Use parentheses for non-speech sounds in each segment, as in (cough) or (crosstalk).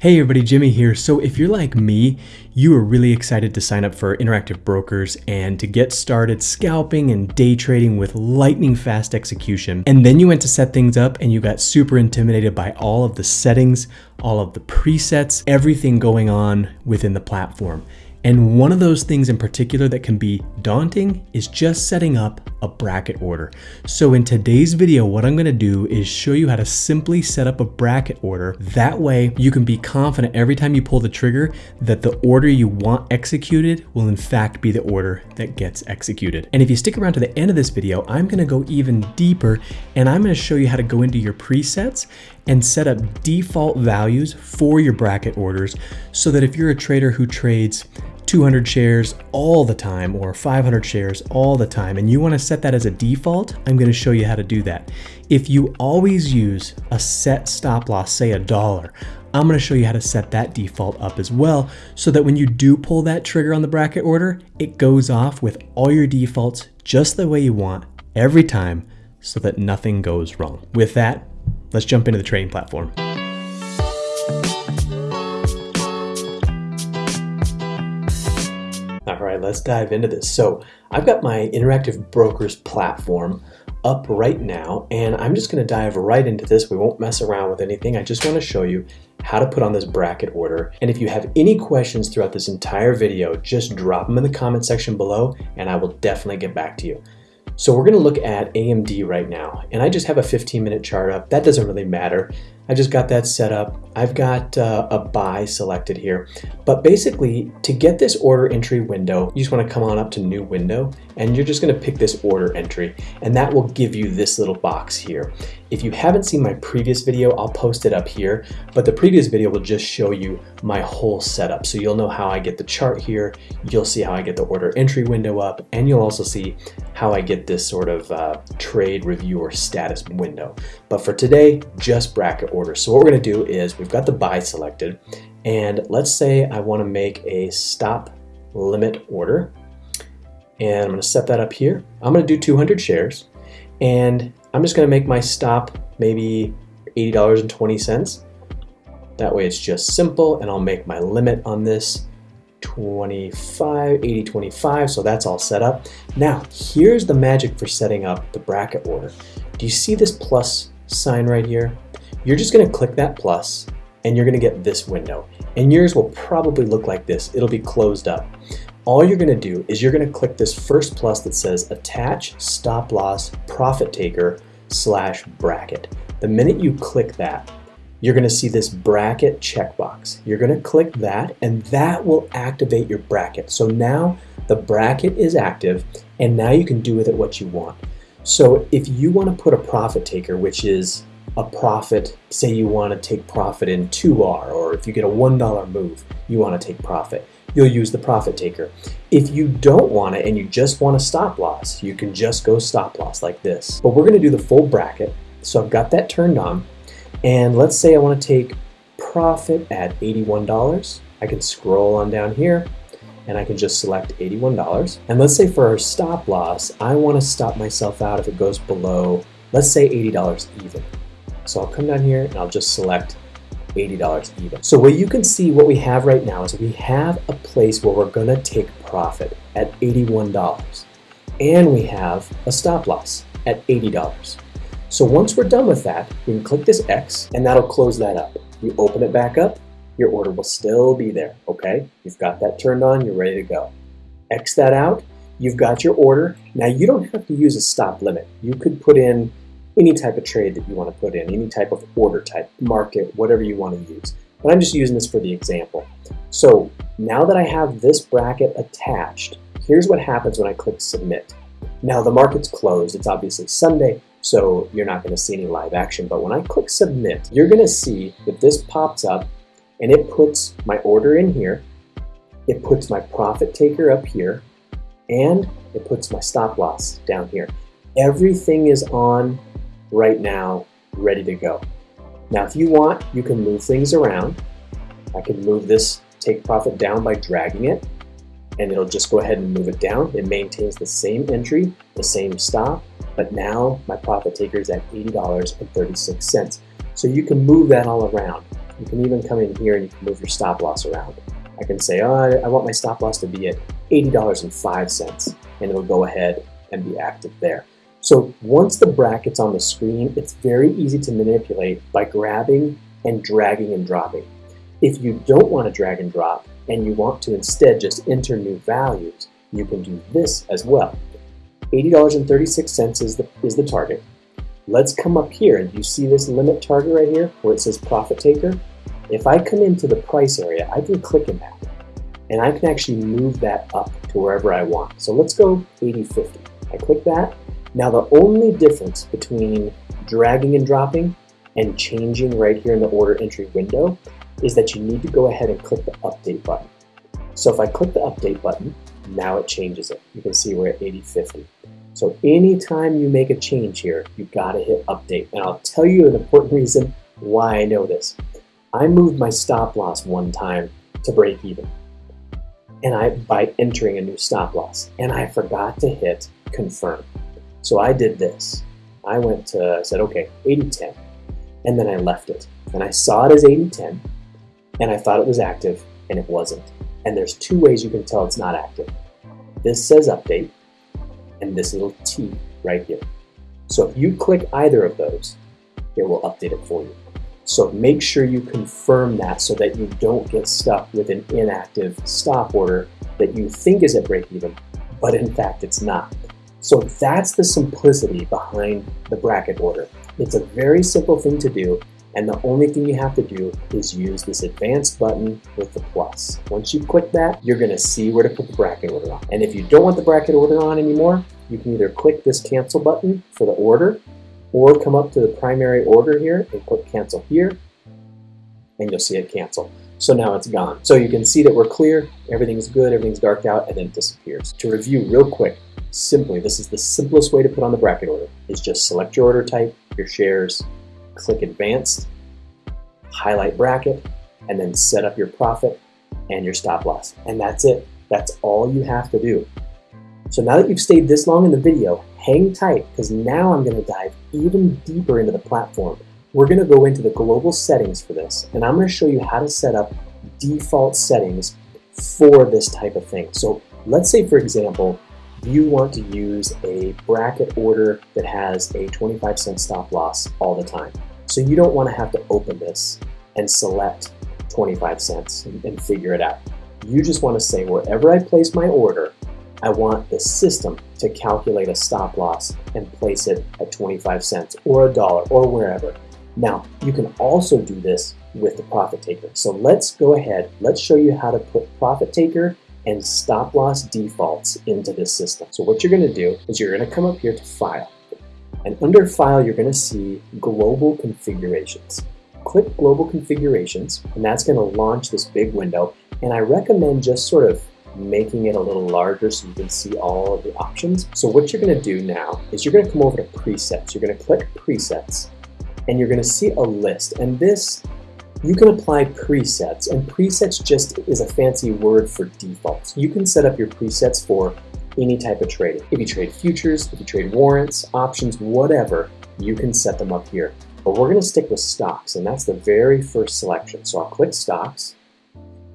Hey everybody, Jimmy here. So if you're like me, you are really excited to sign up for Interactive Brokers and to get started scalping and day trading with lightning fast execution. And then you went to set things up and you got super intimidated by all of the settings, all of the presets, everything going on within the platform. And one of those things in particular that can be daunting is just setting up a bracket order. So in today's video, what I'm gonna do is show you how to simply set up a bracket order. That way you can be confident every time you pull the trigger that the order you want executed will in fact be the order that gets executed. And if you stick around to the end of this video, I'm gonna go even deeper and I'm gonna show you how to go into your presets and set up default values for your bracket orders so that if you're a trader who trades 200 shares all the time or 500 shares all the time and you want to set that as a default, I'm going to show you how to do that. If you always use a set stop loss, say a dollar, I'm going to show you how to set that default up as well so that when you do pull that trigger on the bracket order, it goes off with all your defaults just the way you want every time so that nothing goes wrong. With that, let's jump into the trading platform. All right, let's dive into this. So I've got my Interactive Brokers platform up right now, and I'm just gonna dive right into this. We won't mess around with anything. I just wanna show you how to put on this bracket order. And if you have any questions throughout this entire video, just drop them in the comment section below, and I will definitely get back to you. So we're gonna look at AMD right now, and I just have a 15 minute chart up. That doesn't really matter. I just got that set up. I've got uh, a buy selected here. But basically, to get this order entry window, you just wanna come on up to new window, and you're just gonna pick this order entry, and that will give you this little box here. If you haven't seen my previous video, I'll post it up here, but the previous video will just show you my whole setup. So you'll know how I get the chart here, you'll see how I get the order entry window up, and you'll also see how I get this sort of uh, trade review or status window. But for today, just bracket order. So what we're gonna do is we've got the buy selected and let's say I wanna make a stop limit order and I'm gonna set that up here. I'm gonna do 200 shares and I'm just gonna make my stop maybe $80.20. That way it's just simple and I'll make my limit on this 25, 80, 25, so that's all set up. Now, here's the magic for setting up the bracket order. Do you see this plus sign right here? You're just gonna click that plus and you're gonna get this window. And yours will probably look like this. It'll be closed up. All you're gonna do is you're gonna click this first plus that says attach stop loss profit taker slash bracket. The minute you click that, you're gonna see this bracket checkbox. You're gonna click that and that will activate your bracket. So now the bracket is active and now you can do with it what you want. So if you wanna put a profit taker, which is a profit, say you wanna take profit in 2R, or if you get a $1 move, you wanna take profit, you'll use the profit taker. If you don't want it and you just want a stop loss, you can just go stop loss like this. But we're gonna do the full bracket. So I've got that turned on. And let's say I want to take profit at $81. I can scroll on down here and I can just select $81. And let's say for our stop loss, I want to stop myself out if it goes below, let's say $80 even. So I'll come down here and I'll just select $80 even. So what you can see what we have right now is we have a place where we're gonna take profit at $81 and we have a stop loss at $80. So once we're done with that, we can click this X and that'll close that up. You open it back up, your order will still be there, okay? You've got that turned on, you're ready to go. X that out, you've got your order. Now you don't have to use a stop limit. You could put in any type of trade that you want to put in, any type of order type, market, whatever you want to use. But I'm just using this for the example. So now that I have this bracket attached, here's what happens when I click submit. Now the market's closed, it's obviously Sunday, so you're not going to see any live action. But when I click submit, you're going to see that this pops up and it puts my order in here. It puts my profit taker up here and it puts my stop loss down here. Everything is on right now, ready to go. Now, if you want, you can move things around. I can move this take profit down by dragging it and it'll just go ahead and move it down. It maintains the same entry, the same stop, but now my profit taker is at $80.36. So you can move that all around. You can even come in here and you can move your stop loss around. I can say, oh, I want my stop loss to be at $80.05, and it'll go ahead and be active there. So once the bracket's on the screen, it's very easy to manipulate by grabbing and dragging and dropping. If you don't want to drag and drop and you want to instead just enter new values, you can do this as well. $80.36 is the, is the target. Let's come up here and you see this limit target right here where it says profit taker? If I come into the price area, I can click in that and I can actually move that up to wherever I want. So let's go 80.50. I click that. Now the only difference between dragging and dropping and changing right here in the order entry window is that you need to go ahead and click the update button. So if I click the update button, now it changes it. You can see we're at 80.50. So anytime you make a change here, you've got to hit update. And I'll tell you an important (laughs) reason why I know this. I moved my stop loss one time to break even and I by entering a new stop loss and I forgot to hit confirm. So I did this. I went to, I said, okay, 80-10. and then I left it. And I saw it as 80-10, and I thought it was active, and it wasn't. And there's two ways you can tell it's not active. This says update, and this little T right here. So if you click either of those, it will update it for you. So make sure you confirm that so that you don't get stuck with an inactive stop order that you think is at break even, but in fact it's not. So that's the simplicity behind the bracket order. It's a very simple thing to do and the only thing you have to do is use this advanced button with the plus. Once you click that, you're gonna see where to put the bracket order on. And if you don't want the bracket order on anymore, you can either click this cancel button for the order or come up to the primary order here and click cancel here and you'll see it cancel. So now it's gone. So you can see that we're clear, everything's good, everything's darked out, and then it disappears. To review real quick, simply, this is the simplest way to put on the bracket order, is just select your order type, your shares, click advanced, highlight bracket, and then set up your profit and your stop loss. And that's it. That's all you have to do. So now that you've stayed this long in the video, hang tight because now I'm going to dive even deeper into the platform. We're going to go into the global settings for this, and I'm going to show you how to set up default settings for this type of thing. So let's say, for example, you want to use a bracket order that has a 25 cent stop loss all the time. So you don't want to have to open this and select 25 cents and, and figure it out. You just want to say wherever I place my order, I want the system to calculate a stop loss and place it at 25 cents or a dollar or wherever. Now, you can also do this with the profit taker. So let's go ahead, let's show you how to put profit taker and stop loss defaults into this system. So what you're gonna do is you're gonna come up here to file and under file, you're gonna see global configurations. Click global configurations and that's gonna launch this big window. And I recommend just sort of making it a little larger so you can see all of the options. So what you're gonna do now is you're gonna come over to presets. You're gonna click presets and you're gonna see a list. And this, you can apply presets and presets just is a fancy word for defaults. You can set up your presets for any type of trading. If you trade futures, if you trade warrants, options, whatever, you can set them up here. But we're gonna stick with stocks and that's the very first selection. So I'll click stocks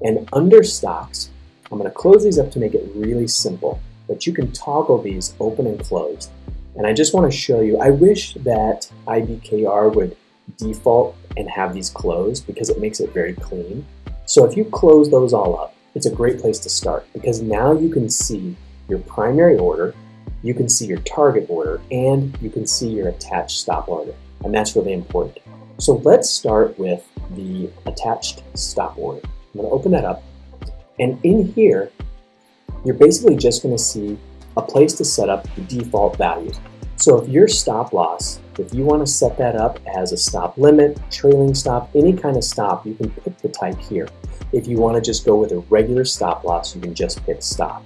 and under stocks, I'm going to close these up to make it really simple, but you can toggle these open and closed. And I just want to show you, I wish that IBKR would default and have these closed because it makes it very clean. So if you close those all up, it's a great place to start because now you can see your primary order, you can see your target order, and you can see your attached stop order. And that's really important. So let's start with the attached stop order. I'm going to open that up and in here, you're basically just going to see a place to set up the default values. So if your stop loss, if you want to set that up as a stop limit, trailing stop, any kind of stop, you can pick the type here. If you want to just go with a regular stop loss, you can just pick stop.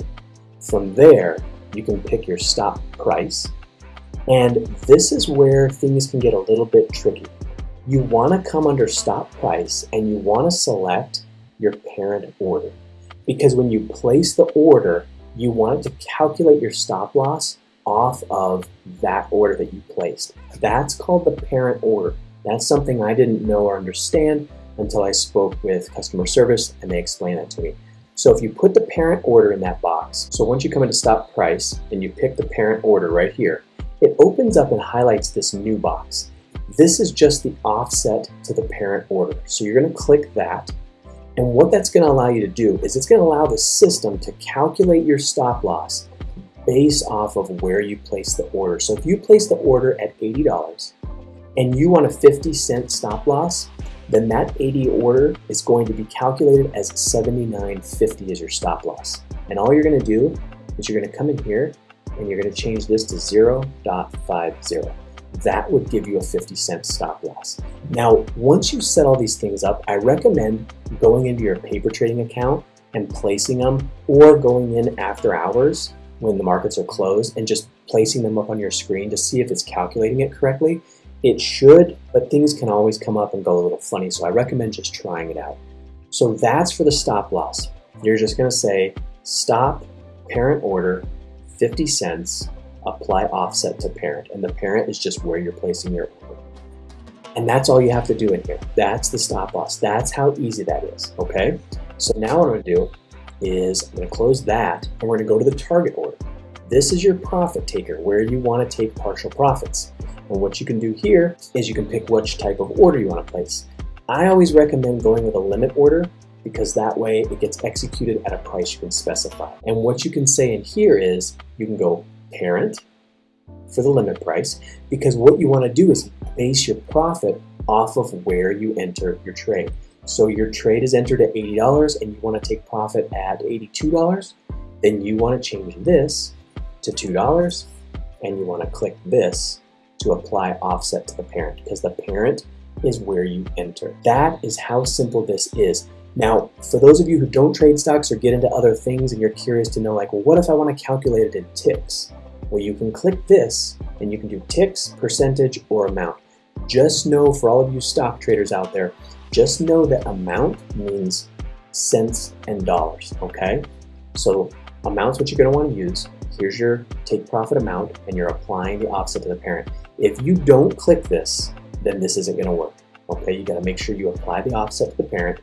From there, you can pick your stop price. And this is where things can get a little bit tricky. You want to come under stop price and you want to select your parent order because when you place the order, you want to calculate your stop loss off of that order that you placed. That's called the parent order. That's something I didn't know or understand until I spoke with customer service and they explained that to me. So if you put the parent order in that box, so once you come into stop price and you pick the parent order right here, it opens up and highlights this new box. This is just the offset to the parent order. So you're gonna click that. And what that's gonna allow you to do is it's gonna allow the system to calculate your stop loss based off of where you place the order. So if you place the order at $80 and you want a 50 cent stop loss, then that 80 order is going to be calculated as 79.50 as your stop loss. And all you're gonna do is you're gonna come in here and you're gonna change this to 0.50. That would give you a 50 cent stop loss. Now, once you set all these things up, I recommend going into your paper trading account and placing them or going in after hours when the markets are closed and just placing them up on your screen to see if it's calculating it correctly it should, but things can always come up and go a little funny, so I recommend just trying it out. So that's for the stop loss. You're just gonna say stop parent order 50 cents, apply offset to parent, and the parent is just where you're placing your order. And that's all you have to do in here. That's the stop loss. That's how easy that is, okay? So now what I'm gonna do is I'm gonna close that and we're gonna go to the target order. This is your profit taker, where you wanna take partial profits. And what you can do here is you can pick which type of order you want to place. I always recommend going with a limit order because that way it gets executed at a price you can specify. And what you can say in here is you can go parent for the limit price because what you want to do is base your profit off of where you enter your trade. So your trade is entered at $80 and you want to take profit at $82, then you want to change this to $2 and you want to click this to apply offset to the parent because the parent is where you enter. That is how simple this is. Now, for those of you who don't trade stocks or get into other things and you're curious to know like, well, what if I want to calculate it in ticks? Well, you can click this and you can do ticks, percentage, or amount. Just know for all of you stock traders out there, just know that amount means cents and dollars, okay? So amount's what you're gonna wanna use. Here's your take profit amount and you're applying the offset to the parent. If you don't click this, then this isn't gonna work. Okay, you gotta make sure you apply the offset to the parent,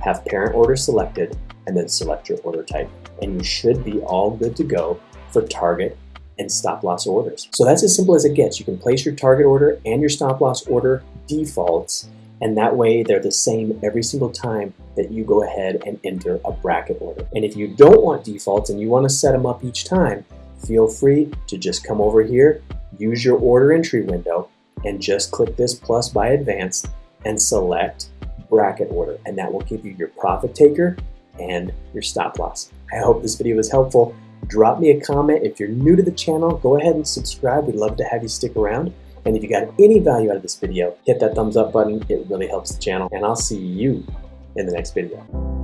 have parent order selected, and then select your order type. And you should be all good to go for target and stop loss orders. So that's as simple as it gets. You can place your target order and your stop loss order defaults, and that way they're the same every single time that you go ahead and enter a bracket order. And if you don't want defaults and you wanna set them up each time, feel free to just come over here use your order entry window and just click this plus by advanced and select bracket order and that will give you your profit taker and your stop loss. I hope this video was helpful. Drop me a comment. If you're new to the channel, go ahead and subscribe. We'd love to have you stick around. And if you got any value out of this video, hit that thumbs up button. It really helps the channel. And I'll see you in the next video.